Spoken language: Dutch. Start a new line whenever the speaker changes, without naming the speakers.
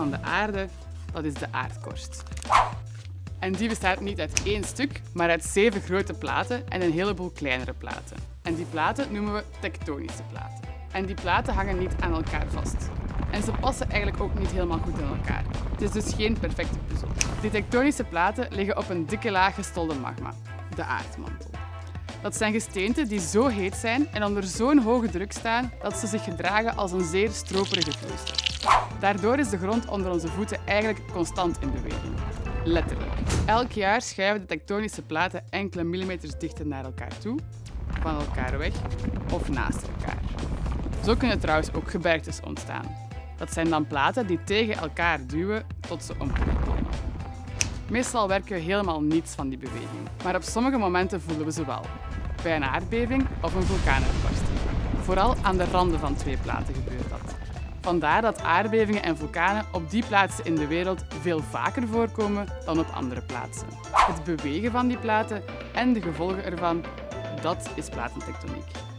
van de aarde, dat is de aardkorst. En die bestaat niet uit één stuk, maar uit zeven grote platen en een heleboel kleinere platen. En die platen noemen we tektonische platen. En die platen hangen niet aan elkaar vast. En ze passen eigenlijk ook niet helemaal goed in elkaar. Het is dus geen perfecte puzzel. Die tektonische platen liggen op een dikke laag gestolde magma, de aardmantel. Dat zijn gesteenten die zo heet zijn en onder zo'n hoge druk staan dat ze zich gedragen als een zeer stroperige vloeistof. Daardoor is de grond onder onze voeten eigenlijk constant in beweging. Letterlijk. Elk jaar schuiven de tektonische platen enkele millimeters dichter naar elkaar toe, van elkaar weg of naast elkaar. Zo kunnen trouwens ook gebergtes ontstaan. Dat zijn dan platen die tegen elkaar duwen tot ze omhoog komen. Meestal werken we helemaal niets van die beweging, maar op sommige momenten voelen we ze wel. Bij een aardbeving of een vulkaanuitbarsting. Vooral aan de randen van twee platen gebeurt dat. Vandaar dat aardbevingen en vulkanen op die plaatsen in de wereld veel vaker voorkomen dan op andere plaatsen. Het bewegen van die platen en de gevolgen ervan, dat is platentectoniek.